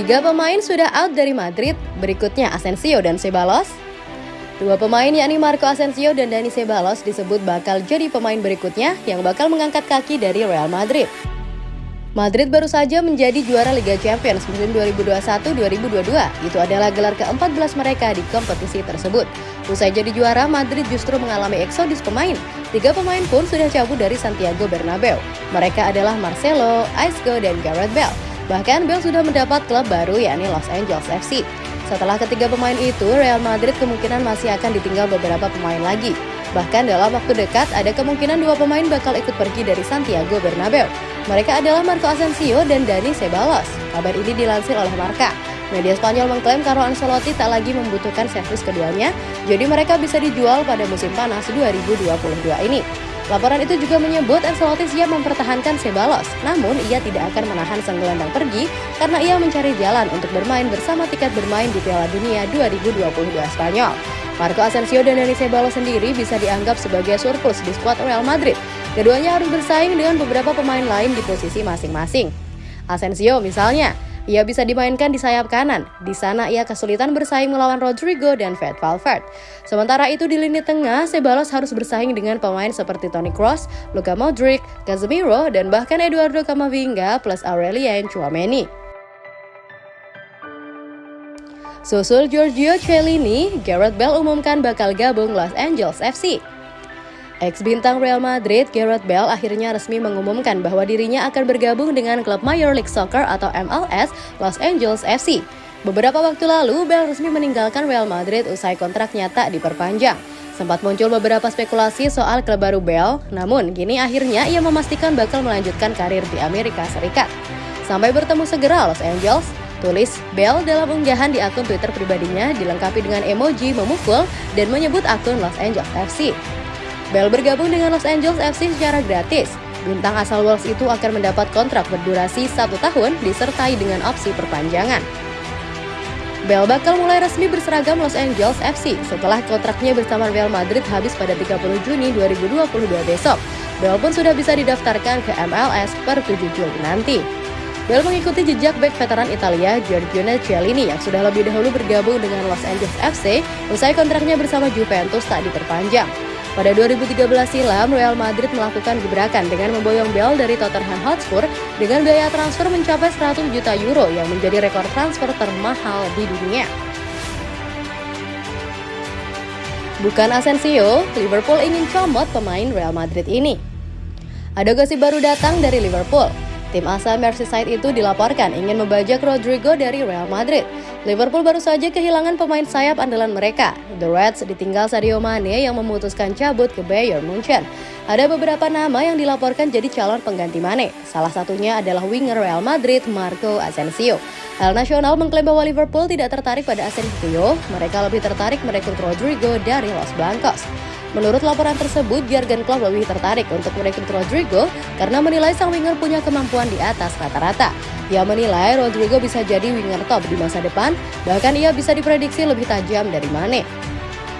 Tiga pemain sudah out dari Madrid, berikutnya Asensio dan Ceballos. Dua pemain yakni Marco Asensio dan Dani Ceballos disebut bakal jadi pemain berikutnya yang bakal mengangkat kaki dari Real Madrid. Madrid baru saja menjadi juara Liga Champions musim 2021-2022. Itu adalah gelar ke-14 mereka di kompetisi tersebut. Usai jadi juara, Madrid justru mengalami eksodus pemain. Tiga pemain pun sudah cabut dari Santiago Bernabeu. Mereka adalah Marcelo, Isco, dan Gareth Bale. Bahkan Bale sudah mendapat klub baru yakni Los Angeles FC. Setelah ketiga pemain itu, Real Madrid kemungkinan masih akan ditinggal beberapa pemain lagi. Bahkan dalam waktu dekat, ada kemungkinan dua pemain bakal ikut pergi dari Santiago Bernabeu. Mereka adalah Marco Asensio dan Dani Ceballos. Kabar ini dilansir oleh Marca. Media Spanyol mengklaim Carlo Ancelotti tak lagi membutuhkan servis keduanya, jadi mereka bisa dijual pada musim panas 2022 ini. Laporan itu juga menyebut Ancelotti siap mempertahankan Ceballos, namun ia tidak akan menahan sang gelandang pergi karena ia mencari jalan untuk bermain bersama tiket bermain di Piala Dunia 2022 Spanyol. Marco Asensio dan Dani Ceballos sendiri bisa dianggap sebagai surplus di skuad Real Madrid. Keduanya harus bersaing dengan beberapa pemain lain di posisi masing-masing. Asensio misalnya, ia bisa dimainkan di sayap kanan. Di sana ia kesulitan bersaing melawan Rodrigo dan Fred Valverde. Sementara itu di lini tengah, Ceballos harus bersaing dengan pemain seperti Toni Kroos, Luka Modric, Casemiro, dan bahkan Eduardo Camavinga plus Aurelien Chouameni. Susul Giorgio Cellini, Gareth Bale umumkan bakal gabung Los Angeles FC. Ex-bintang Real Madrid, Gareth Bale akhirnya resmi mengumumkan bahwa dirinya akan bergabung dengan klub Major League Soccer atau MLS Los Angeles FC. Beberapa waktu lalu, Bale resmi meninggalkan Real Madrid usai kontraknya tak diperpanjang. Sempat muncul beberapa spekulasi soal klub baru Bale, namun kini akhirnya ia memastikan bakal melanjutkan karir di Amerika Serikat. Sampai bertemu segera Los Angeles, Tulis Bell dalam unggahan di akun Twitter pribadinya dilengkapi dengan emoji memukul dan menyebut akun Los Angeles FC. Bell bergabung dengan Los Angeles FC secara gratis. Bintang asal Wolves itu akan mendapat kontrak berdurasi satu tahun disertai dengan opsi perpanjangan. Bell bakal mulai resmi berseragam Los Angeles FC setelah kontraknya bersama Real Madrid habis pada 30 Juni 2022 besok. Bell pun sudah bisa didaftarkan ke MLS per 7 Juli nanti. Bale mengikuti jejak bek veteran Italia Giorgio Cellini yang sudah lebih dahulu bergabung dengan Los Angeles FC usai kontraknya bersama Juventus tak diperpanjang. Pada 2013 silam, Real Madrid melakukan gebrakan dengan memboyong Bale dari Tottenham Hotspur dengan biaya transfer mencapai 100 juta euro yang menjadi rekor transfer termahal di dunia. Bukan Asensio, Liverpool ingin comot pemain Real Madrid ini. Ada gosip baru datang dari Liverpool. Tim asal Merseyside itu dilaporkan ingin membajak Rodrigo dari Real Madrid. Liverpool baru saja kehilangan pemain sayap andalan mereka. The Reds ditinggal Sadio Mane yang memutuskan cabut ke Bayern Munchen. Ada beberapa nama yang dilaporkan jadi calon pengganti Mane. Salah satunya adalah winger Real Madrid Marco Asensio. Hal Nasional mengklaim bahwa Liverpool tidak tertarik pada Asensio, mereka lebih tertarik merekrut Rodrigo dari Los Blancos. Menurut laporan tersebut, Jurgen Klopp lebih tertarik untuk merekrut Rodrigo karena menilai sang winger punya kemampuan di atas rata-rata. Ia menilai Rodrigo bisa jadi winger top di masa depan, bahkan ia bisa diprediksi lebih tajam dari Mane.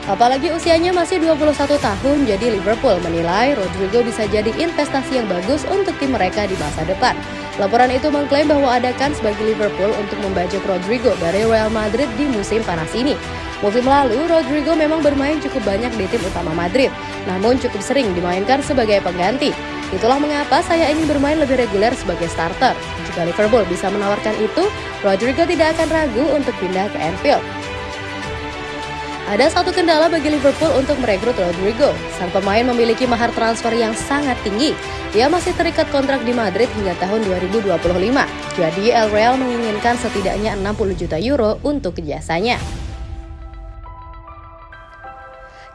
Apalagi usianya masih 21 tahun, jadi Liverpool menilai Rodrigo bisa jadi investasi yang bagus untuk tim mereka di masa depan. Laporan itu mengklaim bahwa ada kans bagi Liverpool untuk membajak Rodrigo dari Real Madrid di musim panas ini. Musim lalu, Rodrigo memang bermain cukup banyak di tim utama Madrid, namun cukup sering dimainkan sebagai pengganti. Itulah mengapa saya ingin bermain lebih reguler sebagai starter. Jika Liverpool bisa menawarkan itu, Rodrigo tidak akan ragu untuk pindah ke Anfield. Ada satu kendala bagi Liverpool untuk merekrut Rodrigo. Sang pemain memiliki mahar transfer yang sangat tinggi. Ia masih terikat kontrak di Madrid hingga tahun 2025. Jadi El Real menginginkan setidaknya 60 juta euro untuk jasanya.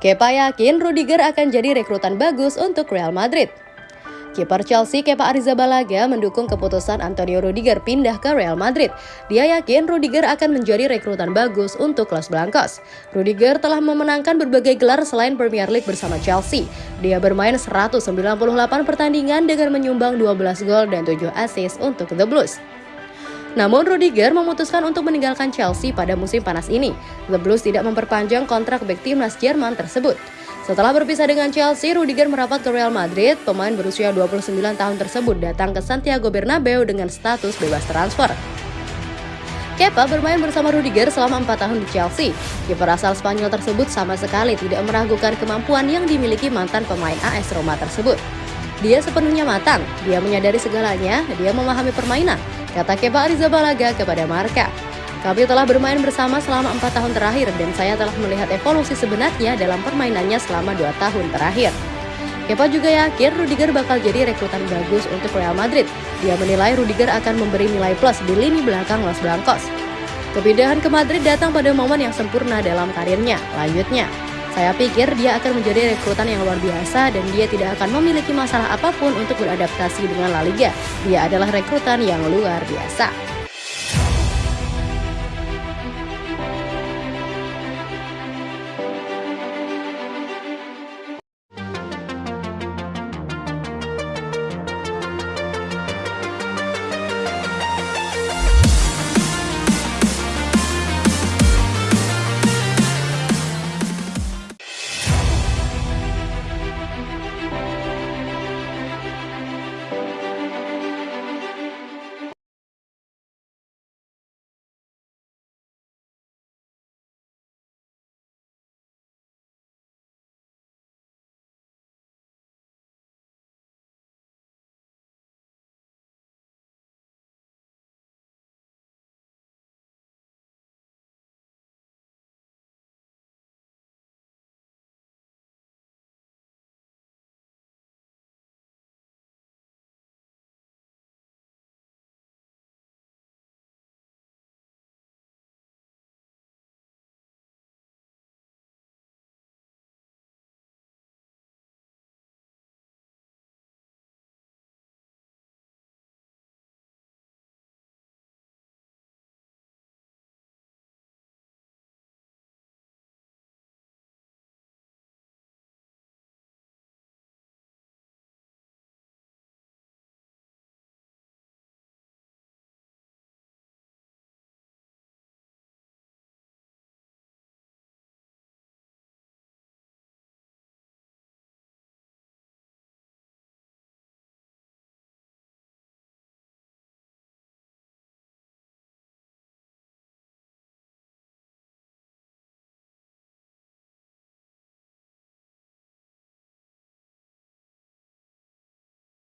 Kepa yakin Rudiger akan jadi rekrutan bagus untuk Real Madrid. Kiper Chelsea Kepa Arrizabalaga mendukung keputusan Antonio Rudiger pindah ke Real Madrid. Dia yakin Rudiger akan menjadi rekrutan bagus untuk Los Blancos. Rudiger telah memenangkan berbagai gelar selain Premier League bersama Chelsea. Dia bermain 198 pertandingan dengan menyumbang 12 gol dan 7 assist untuk The Blues. Namun Rudiger memutuskan untuk meninggalkan Chelsea pada musim panas ini. The Blues tidak memperpanjang kontrak bek timnas Jerman tersebut. Setelah berpisah dengan Chelsea, Rudiger merapat ke Real Madrid. Pemain berusia 29 tahun tersebut datang ke Santiago Bernabeu dengan status bebas transfer. Kepa bermain bersama Rudiger selama 4 tahun di Chelsea. Kiper asal Spanyol tersebut sama sekali tidak meragukan kemampuan yang dimiliki mantan pemain AS Roma tersebut. Dia sepenuhnya matang, dia menyadari segalanya, dia memahami permainan, kata Kepa Arrizabalaga kepada Marka. Kami telah bermain bersama selama empat tahun terakhir dan saya telah melihat evolusi sebenarnya dalam permainannya selama dua tahun terakhir. Kepa juga yakin Rudiger bakal jadi rekrutan bagus untuk Real Madrid. Dia menilai Rudiger akan memberi nilai plus di lini belakang Los Blancos. Kepindahan ke Madrid datang pada momen yang sempurna dalam karirnya. Lanjutnya, saya pikir dia akan menjadi rekrutan yang luar biasa dan dia tidak akan memiliki masalah apa pun untuk beradaptasi dengan La Liga. Dia adalah rekrutan yang luar biasa.